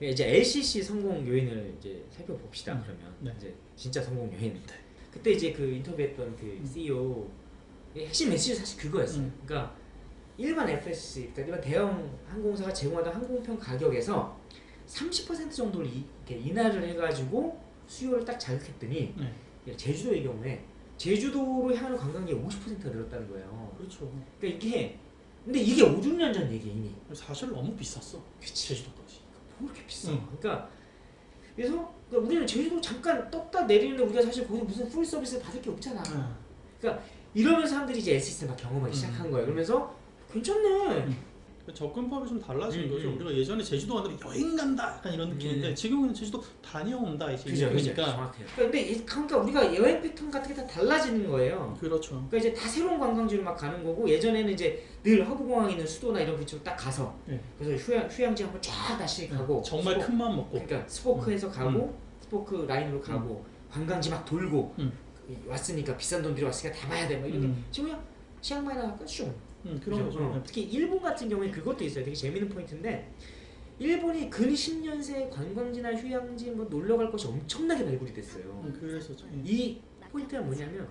이제 LCC 성공 요인을 이제 살펴봅시다. 음. 그러면 네. 이제 진짜 성공 요인. 그때 이제 그 인터뷰했던 그 CEO 의 핵심 메시지 사실 그거였어요. 음. 그러니까 일반 FSC, 그러니까 일반 대형 항공사가 제공하던 항공편 가격에서 30% 정도를 이, 인하를 해가지고 수요를 딱 자극했더니 네. 제주도의 경우에 제주도로 향하는 관광객이 50%가 늘었다는 거예요. 그렇죠. 그러니까 이게 근데 이게 5, 6년 전 얘기 이미. 사실 너무 비쌌어. 제주도까지. 뭐 이렇게 비싸? 응. 그러니까 그래서 그러니까 우리는 제주도 잠깐 떴다 내리는데 우리가 사실 거기서 무슨 full service 받을 게 없잖아. 네. 이러면서 사람들이 이제 SS를 막 경험하기 음. 시작한 거예요. 그러면서 괜찮네. 음. 접근법이 좀 달라진 음, 거죠. 음. 우리가 예전에 제주도 가면 여행 간다 약간 이런 느낌인데 음. 지금은 제주도 다녀온다 이제 그죠, 그죠. 그러니까 정확해요. 그러니까 근데 이- 그러니까 우리가 여행 패턴 같은 게 다 달라지는 거예요. 그렇죠. 그러니까 이제 다 새로운 관광지로 막 가는 거고 예전에는 이제 늘 허브공항 있는 수도나 이런 위치로 딱 가서 네. 그래서 휴양 휴양지 한번 쫙 다시 가고 정말 spo- 큰맘 먹고 그러니까 spoke에서 가고 spoke 라인으로 가고 관광지 막 돌고 음. 왔으니까 비싼 돈 들여왔으니까 다 봐야 돼. 막 이렇게 음. 지금 그냥 치앙마이나 갈까 슝. 음, 그런? 거죠. 어. 특히 일본 같은 경우에 그것도 있어요. 되게 재밌는 포인트인데 일본이 근 10년 새 관광지나 휴양지 뭐 놀러 갈 곳이 엄청나게 발굴이 됐어요. 음, 그래서 좀- 음. 이 포인트가 뭐냐면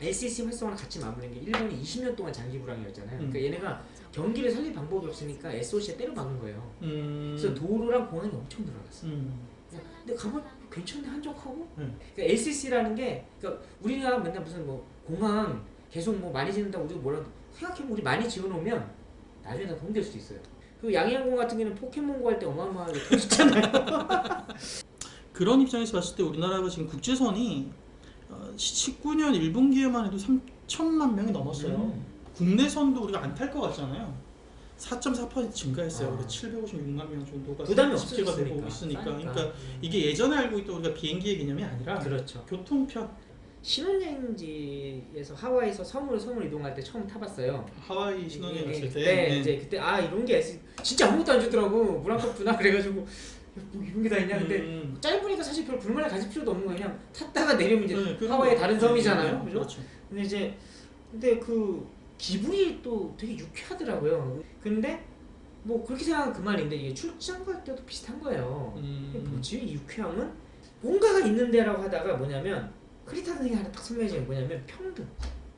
LCC 활성화랑 같이 맞물린 게 일본이 20년 동안 장기 불황이었잖아요. 음. 그러니까 얘네가 경기를 살릴 방법이 없으니까 SOC에 때려 박은 거예요. 음. 그래서 도로랑 공항이 엄청 늘어났어. 음. 근데 가면 괜찮네 한적하고. 음. 그러니까 LCC라는 게 그러니까 우리가 맨날 무슨 뭐 공항 계속 뭐 많이 짓는다고 우리가 뭐라 생각해보면 우리 많이 지어놓으면 나중에 다 돈될 수도 있어요. 그 양양공 같은 경우는 포켓몬고 할 때 어마어마하게 터졌잖아요. 그런 입장에서 봤을 때 우리나라가 지금 국제선이 어, 19년 1분기에만 해도 3천만 명이 넘었어요. 음. 국내선도 우리가 안 탈 것 같잖아요. 4.4% 증가했어요. 아. 우리 756만 명 정도가 부담이 집계가 되고. 있으니까. 그러니까 이게 예전에 알고 있던 우리가 비행기의 개념이 아니라 그렇죠. 교통편 신혼여행지에서 하와이에서 섬으로 섬을 이동할 때 처음 타봤어요. 하와이 신혼여행 이게 갔을 때 그때 네. 이제 그때 아 이런 게 진짜 아무것도 안 주더라고 물 한컵 주나 그래가지고 야, 뭐 이런 게 다 있냐 근데 음, 짧으니까 사실 별 불만을 가질 필요도 없는 거예요. 그냥 탔다가 내리면 이제 네, 거. 다른 네, 섬이잖아요. 네, 그죠? 그렇죠. 근데 이제 근데 그 기분이 또 되게 유쾌하더라고요. 근데 뭐 그렇게 생각하면 그만인데 이게 출장 갈 때도 비슷한 거예요. 음, 뭐지? 이 유쾌함은 뭔가가 있는데라고 하다가 뭐냐면 크리타 선생이 하나 딱 설명해 주는 게 뭐냐면 평등.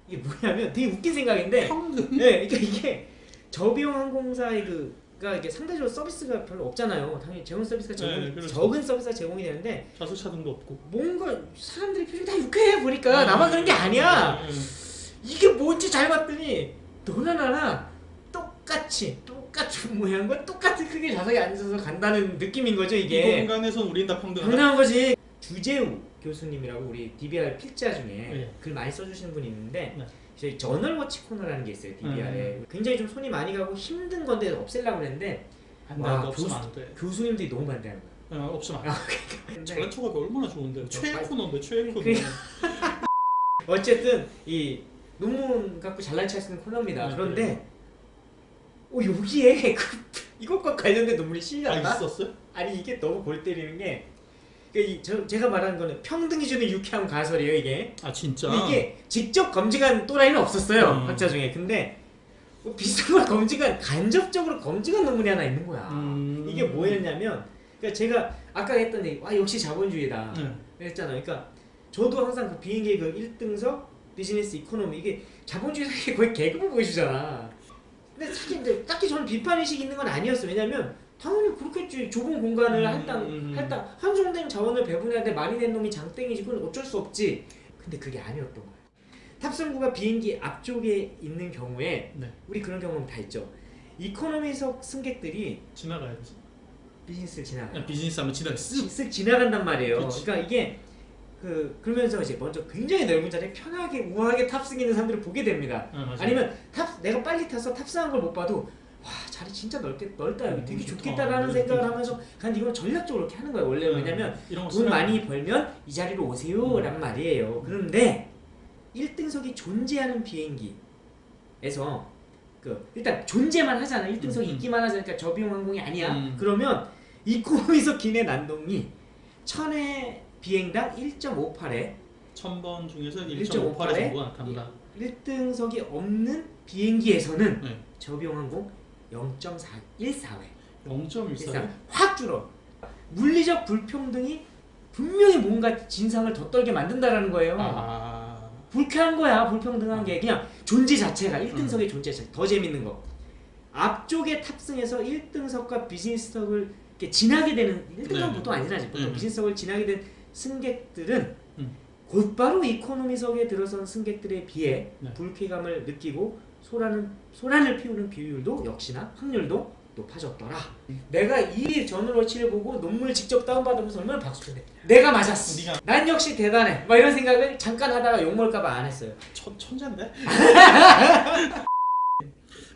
이게 뭐냐면 되게 웃긴 생각인데 평등. 네, 그러니까 이게 저비용 항공사의 그가 이게 상대적으로 서비스가 별로 없잖아요. 당연히 제공 서비스가 제공, 네, 그렇죠. 적은 서비스가 제공이 되는데 좌석 차등도 없고. 뭔가 사람들이 표정이 다 유쾌해 보니까 나만 그런 게 아니야. 네, 네. 이게 뭔지 잘 봤더니 너나 나나 똑같이 똑같은 모양과 똑같은 크기의 좌석에 앉아서 간다는 느낌인 거죠 이 이게. 공간에선 우린 다 평등하다. 당연한 거지. 주재우 교수님이라고 우리 DBR 필자 중에 네. 글 많이 써주시는 분이 있는데 네. 저희 저널워치 코너라는 게 있어요 DBR에 음. 굉장히 좀 손이 많이 가고 힘든 건데 없애려고 돼, 와, 교수- 안 돼. 교수님들이 너무 반대하는 거야. 어, 없으면 안 돼. 근데 잘난 척하기 얼마나 좋은데. 최애 빨리- 코너인데 최애 코너. 그래. 어쨌든 이 논문 갖고 잘난 척 쓰는 코너입니다. 네, 그런데 어, 여기에 그, 이것과 관련된 논문이 아 실렸나? 있었어요? 아니 이게 너무 골 때리는 게 그러니까 이, 저, 제가 말하는 거는 평등이 주는 유쾌한 가설이에요 이게 아 진짜. 이게 직접 검증한 또라이는 없었어요 음. 학자 중에 근데 뭐 비슷한 걸 검증한 간접적으로 검증한 논문이 하나 있는 거야 음. 이게 뭐였냐면 그러니까 제가 아까 했던 얘기 와 역시 자본주의다 네. 했잖아요 그러니까 저도 항상 그 비행기 그 1등석 비즈니스 이코노미 이게 자본주의 사회에 거의 계급을 보여주잖아 근데 사실 이제 딱히 저는 비판의식이 있는 건 아니었어요 왜냐면 당연히 그렇겠지 좁은 공간을 음, 할당 음, 음. 할당 한정된 자원을 배분하는데 많이 낸 놈이 장땡이지 그건 어쩔 수 없지 근데 그게 아니었던 거야 탑승구가 비행기 앞쪽에 있는 경우에 네. 우리 그런 경험 다 있죠 이코노미석 승객들이 지나가야 되지. 비즈니스를 지나가요 그냥 비즈니스 하면 지나가 쓱. 쓱 지나간단 말이에요. 그치. 그러니까 이게 그 그러면서 이제 먼저 굉장히 넓은 자리에 편하게 우아하게 탑승하는 사람들을 보게 됩니다. 아. 아니면 탑 내가 빨리 타서 탑승한 걸 못 봐도 와 자리 진짜 넓게 넓다 여기 음, 되게 좋다. 좋겠다라는 음, 생각을 좋다. 하면서 근데 이건 전략적으로 이렇게 하는 거예요. 원래 음, 왜냐면 돈 쓰면- 많이 벌면 이 자리로 오세요 란 말이에요. 그런데 1등석이 존재하는 비행기에서 그 일단 존재만 하잖아. 1등석이 음, 음. 있기만 하잖아. 저비용 항공이 아니야. 음. 그러면 이코노미석 기내 난동이 천회 비행당 1.58에 천번 중에서 1.58 1.58에 정도 나타난다. 1등석이 없는 비행기에서는 네. 저비용 항공 0.414회 0.14. 그러니까 확 줄어. 물리적 불평등이 분명히 뭔가 진상을 더 떨게 만든다라는 거예요. 아. 불쾌한 거야 불평등한 게 그냥 존재 자체가 1등석의 존재 자체 더 재밌는 거 앞쪽에 탑승해서 1등석과 비즈니스석을 이렇게 지나게 되는 1등석은 네. 보통 안 지나지 보통 음. 비즈니스석을 지나게 된 승객들은 음. 곧바로 이코노미석에 들어선 승객들에 비해 네. 불쾌감을 느끼고 소란은, 소란을 피우는 비율도 역시나 확률도 높아졌더라 내가 이 전월치를 보고 논문을 직접 다운받으면서 얼마나 박수쳐야 돼 내가 맞았어 네가 난 역시 대단해. 막 이런 생각을 잠깐 하다가 욕먹을까봐 안 했어요. 천, 천재인데?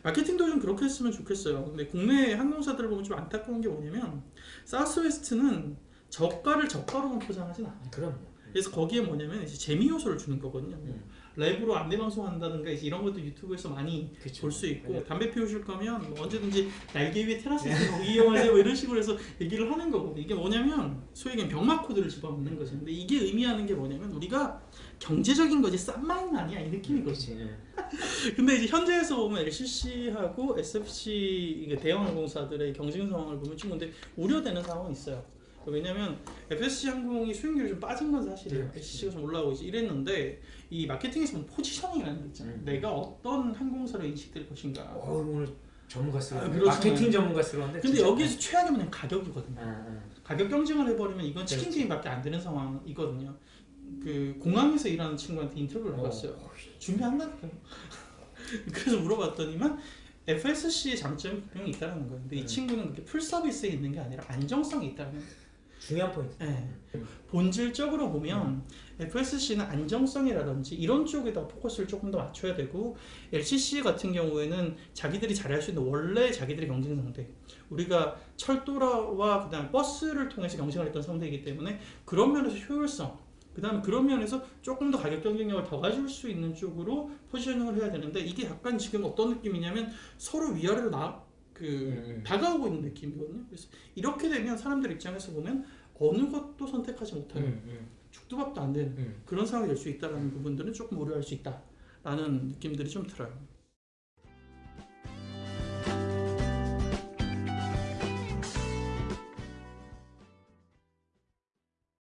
마케팅도 좀 그렇게 했으면 좋겠어요. 근데 국내 항공사들을 보면 좀 안타까운 게 뭐냐면 사우스웨스트는 저가를 저가로만 포장하진 않아요. 그럼. 그래서 거기에 뭐냐면 이제 재미 요소를 주는 거거든요. 뭐 음. 라이브로 안내 방송한다든가 이런 것도 유튜브에서 많이. 볼 수 있고 네. 담배 피우실 거면 뭐 언제든지 날개 위에 테라스에서 거기 이용하세요 뭐 이런 식으로 해서 얘기를 하는 거고 이게 뭐냐면 소위 얘기하면 병맛 코드를 집어넣는 거죠. 근데 이게 의미하는 게 뭐냐면 우리가 경제적인 거지 싼 마인 아니야 이 느낌이거든요. 그렇지. 예. 근데 이제 현재에서 보면 LCC하고 SFC 대형 항공사들의 경쟁 상황을 보면 좀 근데 우려되는 상황이 있어요. 왜냐면 FSC 항공이 수익률이 좀 빠진 건 사실이에요. 네. LCC가 좀 올라오고 이랬는데 이 마케팅에서 보면 포지셔닝이라는 게 있잖아요. 음. 내가 어떤 항공사로 인식될 것인가. 어, 오늘 전문가스러워. 아, 그렇죠. 마케팅 전문가스러운데. 근데 진짜. 여기에서 최악이 뭐냐면 가격이거든요. 아, 아. 가격 경쟁을 해버리면 이건 치킨 그렇지. 게임밖에 안 되는 상황이거든요. 그 공항에서 일하는 친구한테 인터뷰를 해봤어요. 준비한다니까요. 그래서 물어봤더니만 FSC의 장점이 분명히 있다는 거예요. 근데 이 음. 친구는 그렇게 풀 서비스에 있는 게 아니라 안정성이 있다는 거예요. 중요한 포인트. 네. 본질적으로 보면 FSC는 안정성이라든지 이런 쪽에다 포커스를 조금 더 맞춰야 되고 LCC 같은 경우에는 자기들이 잘할 수 있는 원래 자기들의 경쟁 상대 우리가 철도와 그다음 버스를 통해서 경쟁을 했던 상대이기 때문에 그런 면에서 효율성 그 다음에 그런 면에서 조금 더 가격 경쟁력을 더 가질 수 있는 쪽으로 포지셔닝을 해야 되는데 이게 약간 지금 어떤 느낌이냐면 서로 위아래로 나, 그 음. 다가오고 있는 느낌이거든요. 그래서 이렇게 되면 사람들 입장에서 보면 어느 것도 선택하지 못하는 음, 음, 죽도 밥도 안 되는 음. 그런 상황이 될 수 있다는 부분들은 조금 우려할 수 있다라는 느낌들이 좀 들어요.